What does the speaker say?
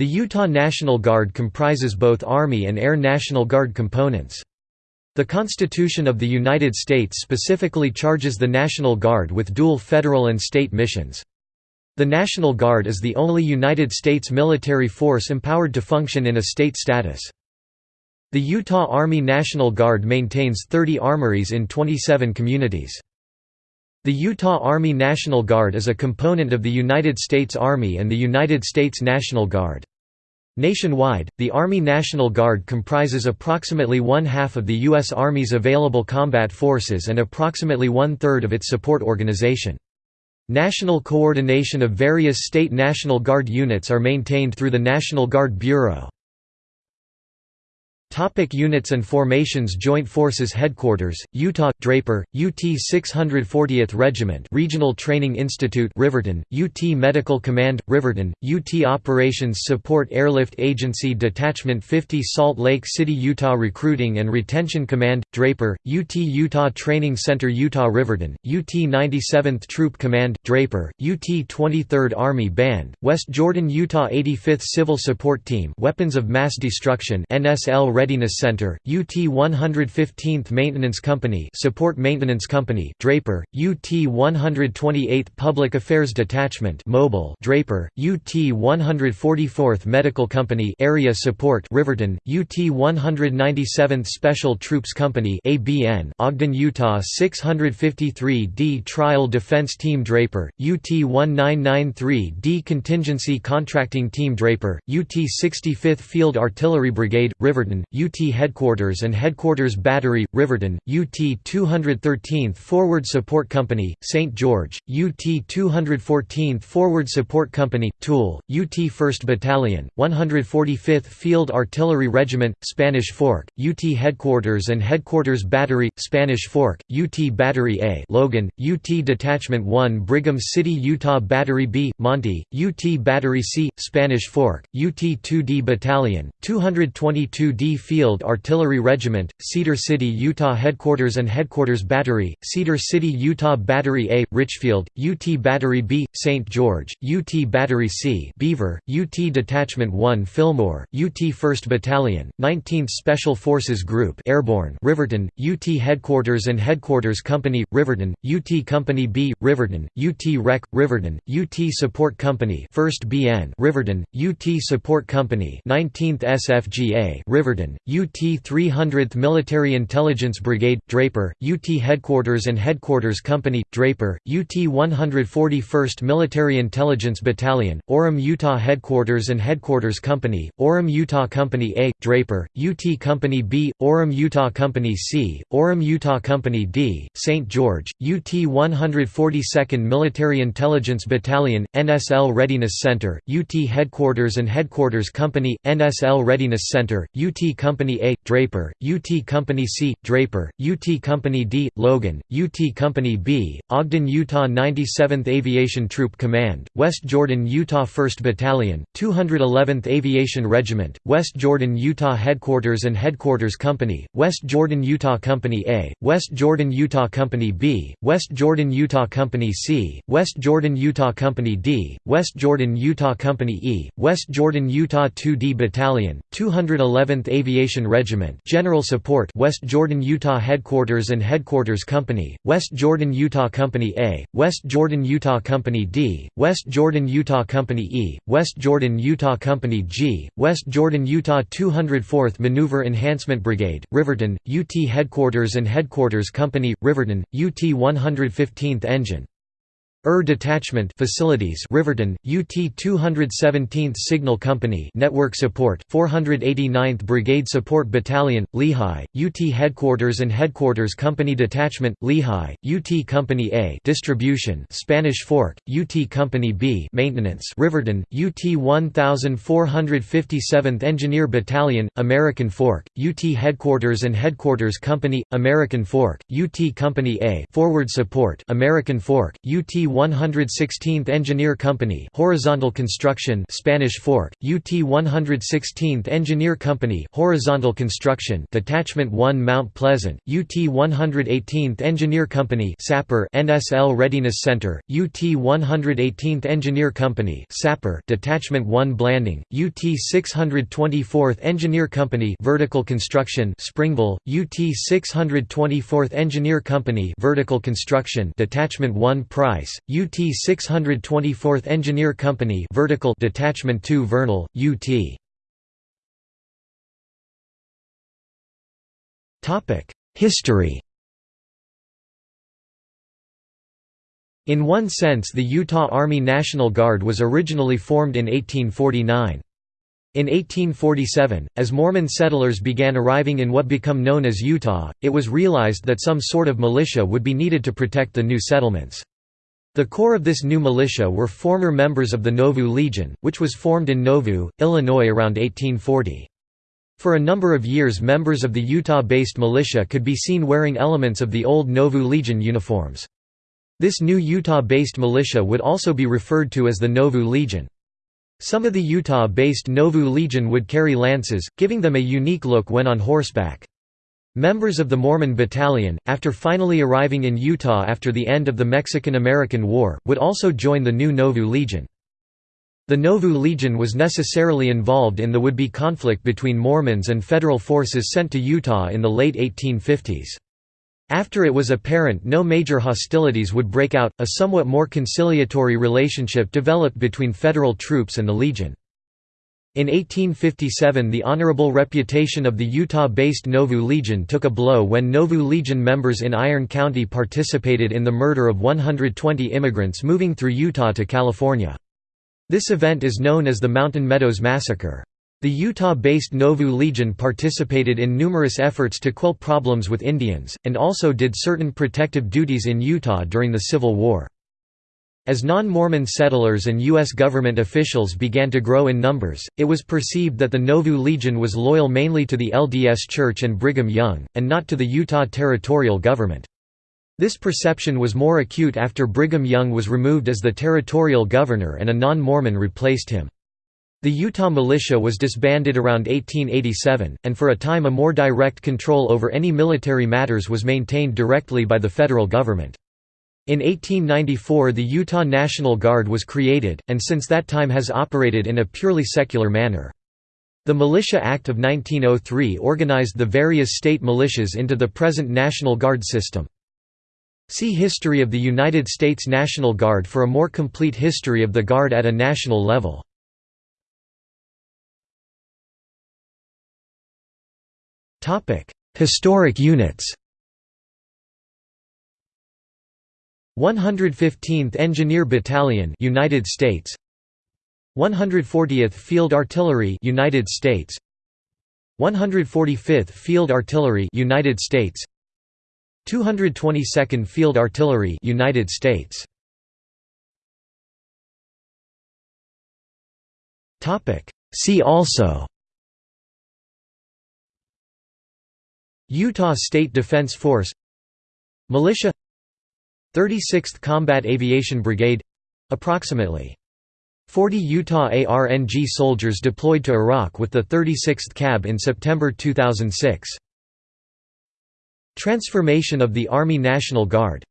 The Utah National Guard comprises both Army and Air National Guard components. The Constitution of the United States specifically charges the National Guard with dual federal and state missions. The National Guard is the only United States military force empowered to function in a state status. The Utah Army National Guard maintains 30 armories in 27 communities. The Utah Army National Guard is a component of the United States Army and the United States National Guard. Nationwide, the Army National Guard comprises approximately one-half of the U.S. Army's available combat forces and approximately one-third of its support organization. National coordination of various state National Guard units are maintained through the National Guard Bureau. Topic units and formations Joint Forces Headquarters, Utah Draper, UT 640th Regiment Regional Training Institute Riverton, UT Medical Command Riverton, UT Operations Support Airlift Agency Detachment 50 Salt Lake City Utah Recruiting and Retention Command Draper, UT Utah Training Center Utah Riverton, UT 97th Troop Command Draper, UT 23rd Army Band, West Jordan Utah 85th Civil Support Team Weapons of Mass Destruction NSL Readiness Center, UT 115th Maintenance Company Support Maintenance Company Draper, UT 128th Public Affairs Detachment Mobile Draper, UT 144th Medical Company Area Support Riverton, UT 197th Special Troops Company ABN Ogden, Utah 653d Trial Defense Team Draper, UT 1993d Contingency Contracting Team Draper, UT 65th Field Artillery Brigade, Riverton, UT Headquarters and Headquarters Battery, Riverton, UT 213th Forward Support Company, St. George, UT 214th Forward Support Company, Tooele, UT 1st Battalion, 145th Field Artillery Regiment, Spanish Fork, UT Headquarters and Headquarters Battery, Spanish Fork, UT Battery A Logan, UT Detachment 1 Brigham City Utah Battery B, Manti, UT Battery C, Spanish Fork, UT 2D Battalion, 222d Field Artillery Regiment, Cedar City, Utah Headquarters and Headquarters Battery, Cedar City, Utah Battery A, Richfield, UT Battery B, St. George, UT Battery C, Beaver, UT Detachment 1 Fillmore, UT 1st Battalion, 19th Special Forces Group Airborne, Riverton, UT Headquarters and Headquarters Company, Riverton, UT Company B, Riverton, UT Rec, Riverton, UT Support Company 1st BN, Riverton, UT Support Company 19th SFGA, Riverton, UT 300th Military Intelligence Brigade, Draper, UT Headquarters and Headquarters Company, Draper, UT 141st Military Intelligence Battalion, Orem Utah Headquarters and Headquarters Company, Orem Utah Company A, Draper, UT Company B, Orem Utah Company C, Orem Utah Company D, St. George, UT 142nd Military Intelligence Battalion, NSL Readiness Center, UT Headquarters and Headquarters Company, NSL Readiness Center, UT Company A, Draper, UT Company C, Draper, UT Company D, Logan, UT Company B, Ogden, Utah 97th Aviation Troop Command, West Jordan, Utah 1st Battalion, 211th Aviation Regiment, West Jordan, Utah Headquarters and Headquarters Company, West Jordan, Utah Company A, West Jordan, Utah Company B, West Jordan, Utah Company C, West Jordan, Utah Company D, West Jordan, Utah Company E, West Jordan, Utah 2D Battalion, 211th Aviation Regiment General Support West Jordan, Utah Headquarters and Headquarters Company, West Jordan, Utah Company A, West Jordan, Utah Company D, West Jordan, Utah Company E, West Jordan, Utah Company G, West Jordan, Utah 204th Maneuver Enhancement Brigade, Riverton, UT Headquarters and Headquarters Company, Riverton, UT 115th Engine. ER Detachment Facilities Riverton, UT 217th Signal Company Network Support 489th Brigade Support Battalion, Lehi, UT Headquarters and Headquarters Company Detachment, Lehi, UT Company A Distribution Spanish Fork, UT Company B Maintenance Riverton, UT 1457th Engineer Battalion, American Fork, UT Headquarters and Headquarters Company, American Fork, UT Company A Forward Support American Fork, UT 116th Engineer Company horizontal construction Spanish Fork, UT 116th Engineer Company horizontal construction Detachment 1 Mount Pleasant, UT 118th Engineer Company Sapper NSL Readiness Center, UT 118th Engineer Company Sapper Detachment 1 Blanding, UT 624th Engineer Company vertical construction Springville, UT 624th Engineer Company vertical construction Detachment 1 Price, UT 624th Engineer Company vertical Detachment 2 Vernal, UT History In one sense the Utah Army National Guard was originally formed in 1849. In 1847, as Mormon settlers began arriving in what became known as Utah, it was realized that some sort of militia would be needed to protect the new settlements. The core of this new militia were former members of the Nauvoo Legion, which was formed in Nauvoo, Illinois around 1840. For a number of years members of the Utah-based militia could be seen wearing elements of the old Nauvoo Legion uniforms. This new Utah-based militia would also be referred to as the Nauvoo Legion. Some of the Utah-based Nauvoo Legion would carry lances, giving them a unique look when on horseback. Members of the Mormon Battalion, after finally arriving in Utah after the end of the Mexican–American War, would also join the new Nauvoo Legion. The Nauvoo Legion was necessarily involved in the would-be conflict between Mormons and federal forces sent to Utah in the late 1850s. After it was apparent no major hostilities would break out, a somewhat more conciliatory relationship developed between federal troops and the Legion. In 1857 the honorable reputation of the Utah-based Nauvoo Legion took a blow when Nauvoo Legion members in Iron County participated in the murder of 120 immigrants moving through Utah to California. This event is known as the Mountain Meadows Massacre. The Utah-based Nauvoo Legion participated in numerous efforts to quell problems with Indians, and also did certain protective duties in Utah during the Civil War. As non-Mormon settlers and U.S. government officials began to grow in numbers, it was perceived that the Nauvoo Legion was loyal mainly to the LDS Church and Brigham Young, and not to the Utah territorial government. This perception was more acute after Brigham Young was removed as the territorial governor and a non-Mormon replaced him. The Utah militia was disbanded around 1887, and for a time a more direct control over any military matters was maintained directly by the federal government. In 1894 the Utah National Guard was created, and since that time has operated in a purely secular manner. The Militia Act of 1903 organized the various state militias into the present National Guard system. See History of the United States National Guard for a more complete history of the Guard at a national level. Historic units. 115th Engineer Battalion, United States. 140th Field Artillery, United States. 145th Field Artillery, United States. 222nd Field Artillery, United States. Topic: See also Utah State Defense Force Militia 36th Combat Aviation Brigade — approximately 40 Utah ARNG soldiers deployed to Iraq with the 36th CAB in September 2006. Transformation of the Army National Guard